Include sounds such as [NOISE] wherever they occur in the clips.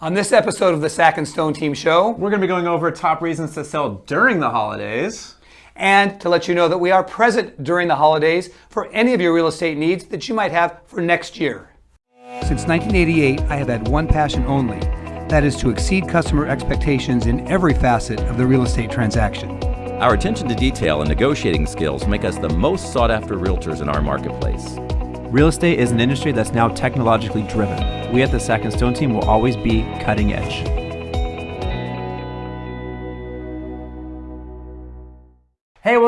On this episode of the Sack and Stone Team Show, We're going to be going over top reasons to sell during the holidays. and to let you know that we are present during the holidays for any of your real estate needs that you might have for next year. Since 1988, I have had one passion only that is to exceed customer expectations in every facet of the real estate transaction. Our attention to detail and negotiating skills make us the most sought after realtors in our marketplace. Real estate is an industry that's now technologically driven. We at the Sack and Stone team will always be cutting edge.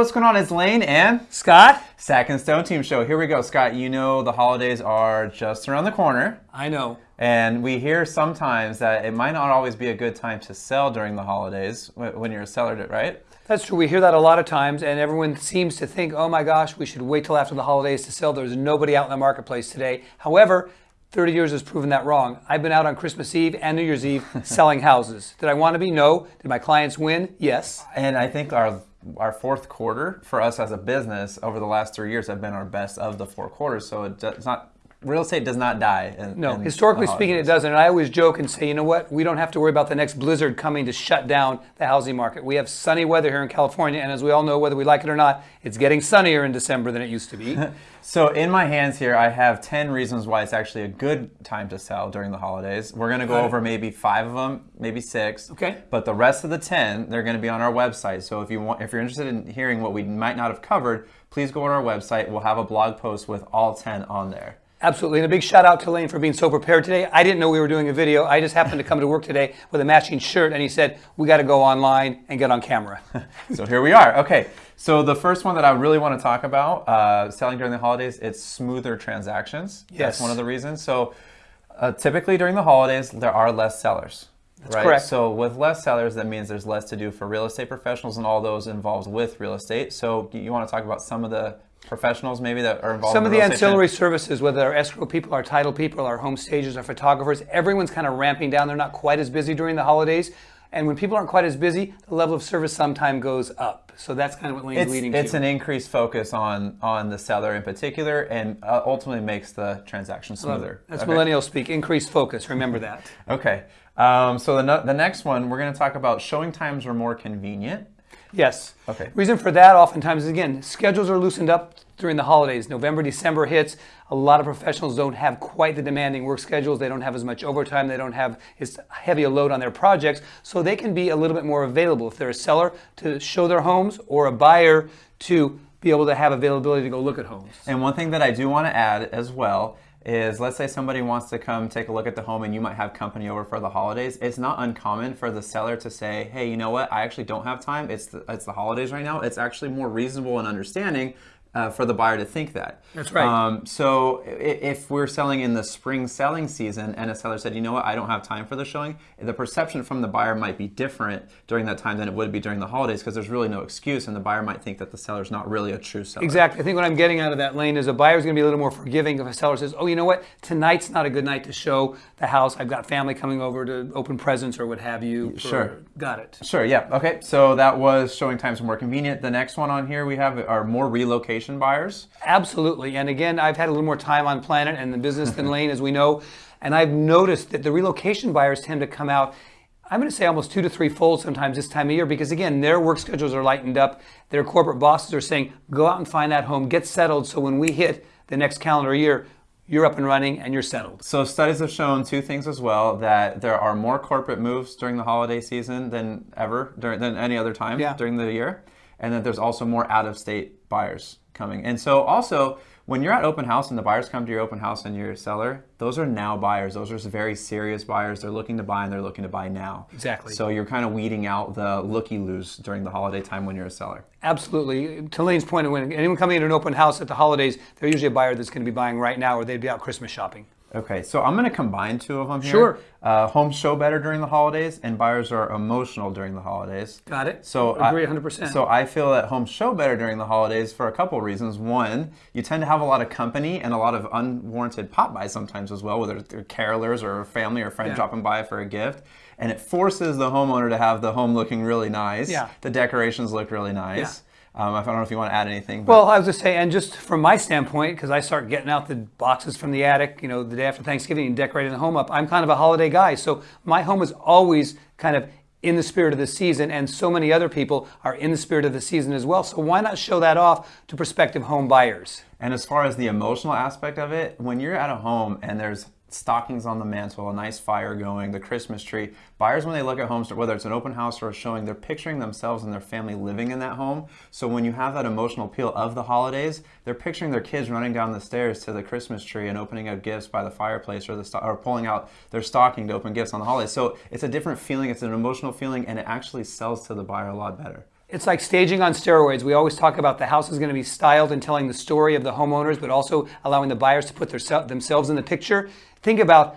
What's going on? It's Lane and Scott? Sack and Stone Team Show. Here we go. Scott, you know the holidays are just around the corner. I know. And we hear sometimes that it might not always be a good time to sell during the holidays when you're a seller, right? That's true. We hear that a lot of times, and everyone seems to think, oh my gosh, we should wait till after the holidays to sell. There's nobody out in the marketplace today. However, 30 years has proven that wrong. I've been out on Christmas Eve and New Year's Eve [LAUGHS] selling houses. Did I want to be? No. Did my clients win? Yes. And I think our our fourth quarter for us as a business over the last three years have been our best of the four quarters. So it's not real estate does not die. In, No, in historically speaking, it doesn't. And I always joke and say, you know what? We don't have to worry about the next blizzard coming to shut down the housing market. We have sunny weather here in California, and as we all know, whether we like it or not, it's getting sunnier in December than it used to be. [LAUGHS] So in my hands here, I have 10 reasons why it's actually a good time to sell during the holidays. We're going to go over maybe five of them, maybe six. Okay. But the rest of the 10, they're going to be on our website. So if you want, if you're interested in hearing what we might not have covered, please go on our website. We'll have a blog post with all 10 on there. Absolutely. And a big shout out to Lane for being so prepared today. I didn't know we were doing a video. I just happened to come to work today with a matching shirt, and he said, we got to go online and get on camera. [LAUGHS] so here we are. Okay. So the first one that I really want to talk about, uh, selling during the holidays, it's smoother transactions. Yes. That's one of the reasons. So uh, typically during the holidays, there are less sellers. That's right? correct. So with less sellers, that means there's less to do for real estate professionals and all those involved with real estate. So you want to talk about some of the professionals maybe that are involved Some in of the ancillary services, whether our escrow people, our title people, our home stagers, our photographers, everyone's kind of ramping down. They're not quite as busy during the holidays. And when people aren't quite as busy, the level of service sometimes goes up. So that's kind of what Lane's it's, leading it's to. an increased focus on on the seller in particular and uh, ultimately makes the transaction smoother. That's Okay. millennial speak. Increased focus. Remember that. [LAUGHS] Okay. Um, so the, no- the next one, we're going to talk about showing times are more convenient. Yes. Okay. Reason for that oftentimes is again, schedules are loosened up during the holidays. November, December hits. A lot of professionals don't have quite the demanding work schedules. They don't have as much overtime. They don't have as heavy a load on their projects. So they can be a little bit more available. If they're a seller to show their homes or a buyer to be able to have availability to go look at homes. And one thing that I do want to add as well is let's say somebody wants to come take a look at the home and you might have company over for the holidays. It's not uncommon for the seller to say, hey, you know what? I actually don't have time. It's the, it's the holidays right now. It's actually more reasonable and understanding uh, for the buyer to think that. That's right. Um, so if we're selling in the spring selling season and a seller said, you know what, I don't have time for the showing, the perception from the buyer might be different during that time than it would be during the holidays because there's really no excuse and the buyer might think that the seller's not really a true seller. Exactly. I think what I'm getting out of that lane is a buyer's going to be a little more forgiving if a seller says, "Oh, you know what? Tonight's not a good night to show the house. I've got family coming over to open presents or what have you." for- Sure. Got it. Sure, yeah. Okay, so that was showing times more convenient. The next one on here we have are more relocation buyers. Absolutely. And again, I've had a little more time on planet and the business than [LAUGHS] Lane, as we know, and I've noticed that the relocation buyers tend to come out. I'm going to say almost two to three fold sometimes this time of year because again, their work schedules are lightened up. Their corporate bosses are saying, "Go out and find that home, get settled." So when we hit the next calendar year, you're up and running and you're settled. So studies have shown two things as well that there are more corporate moves during the holiday season than ever during than any other time Yeah. during the year, and that there's also more out-of-state buyers coming. And so also when you're at open house and the buyers come to your open house and you're a seller, those are now buyers. Those are very serious buyers. They're looking to buy and they're looking to buy now. Exactly. So you're kind of weeding out the looky-loos during the holiday time when you're a seller. Absolutely. To Lane's point, when anyone coming into an open house at the holidays, they're usually a buyer that's going to be buying right now or they'd be out Christmas shopping. Okay, so I'm going to combine two of them here. Sure. Uh, homes show better during the holidays, and buyers are emotional during the holidays. Got it. So Agree 100%. So I feel that homes show better during the holidays for a couple reasons. One, you tend to have a lot of company and a lot of unwarranted pop buys sometimes as well, whether they're carolers or family or friend Yeah. dropping by for a gift. And it forces the homeowner to have the home looking really nice. Yeah. The decorations look really nice. Um, I don't know if you want to add anything. But Well, I was just saying, and just from my standpoint, because I start getting out the boxes from the attic, you know, the day after Thanksgiving and decorating the home up, I'm kind of a holiday guy. So my home is always kind of in the spirit of the season, and so many other people are in the spirit of the season as well. So why not show that off to prospective home buyers? And as far as the emotional aspect of it, when you're at a home and there's stockings on the mantle, a nice fire going, the Christmas tree, buyers, when they look at homes, whether it's an open house or a showing, they're picturing themselves and their family living in that home. So when you have that emotional appeal of the holidays, they're picturing their kids running down the stairs to the Christmas tree and opening up gifts by the fireplace or, the or pulling out their stocking to open gifts on the holidays. So it's a different feeling, it's an emotional feeling, and it actually sells to the buyer a lot better. It's like staging on steroids. We always talk about the house is going to be styled and telling the story of the homeowners, but also allowing the buyers to put their, themselves in the picture. Think about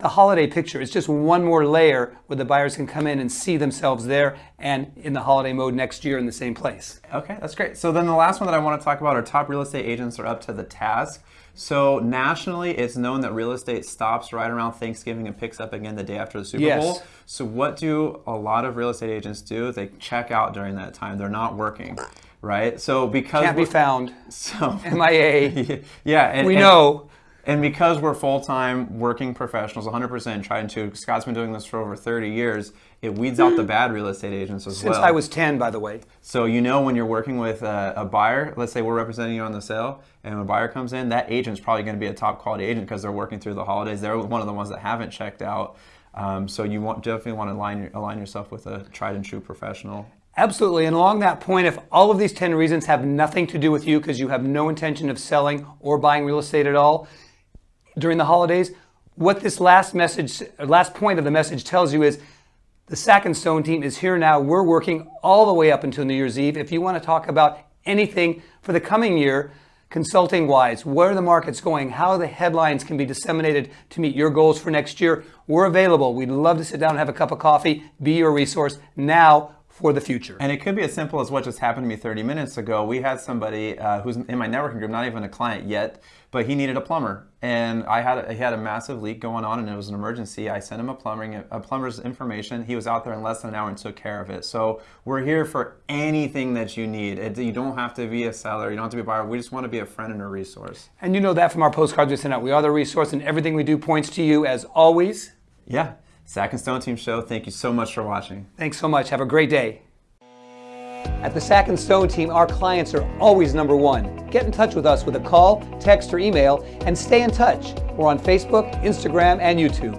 the holiday picture. is just one more layer where the buyers can come in and see themselves there and in the holiday mode next year in the same place. Okay, that's great. So then the last one that I want to talk about are top real estate agents are up to the task. So nationally, it's known that real estate stops right around Thanksgiving and picks up again the day after the Super Yes. Bowl. So what do a lot of real estate agents do? They check out during that time. They're not working, right? So because Can't be found. [LAUGHS] So MIA. [LAUGHS] yeah, and, We and- know. And because we're full-time working professionals, 100% trying to, Scott's been doing this for over 30 years, it weeds out the bad real estate agents as Since well. Since I was 10, by the way. So you know when you're working with a, a buyer, let's say we're representing you on the sale, and when a buyer comes in, that agent's probably going to be a top quality agent because they're working through the holidays. They're one of the ones that haven't checked out. Um, so you want, definitely want to align, align yourself with a tried and true professional. Absolutely. And along that point, if all of these 10 reasons have nothing to do with you because you have no intention of selling or buying real estate at all during the holidays, what this last message, last point of the message tells you is the Sack and Stone team is here now. We're working all the way up until New Year's Eve. If you want to talk about anything for the coming year, consulting wise, where the market's going, how the headlines can be disseminated to meet your goals for next year, we're available. We'd love to sit down and have a cup of coffee, be your resource now for the future. And it could be as simple as what just happened to me 30 minutes ago. We had somebody uh, who's in my networking group, not even a client yet, but he needed a plumber, and I had a, he had a massive leak going on, and it was an emergency. I sent him a plumbing a plumber's information. He was out there in less than an hour and took care of it. So we're here for anything that you need. It, you don't have to be a seller. You don't have to be a buyer. We just want to be a friend and a resource. And you know that from our postcards we send out. We are the resource, and everything we do points to you as always. Yeah, Sack and Stone Team Show. Thank you so much for watching. Thanks so much. Have a great day. At the Sack and Stone team, our clients are always number one. Get in touch with us with a call, text, or email, and stay in touch. We're on Facebook, Instagram, and YouTube.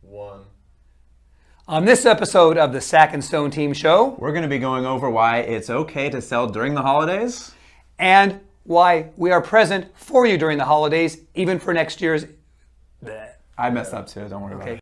One. On this episode of the Sack and Stone Team Show, We're going to be going over why it's okay to sell during the holidays. and why we are present for you during the holidays, even for next year's. I messed up too. Don't worry about it.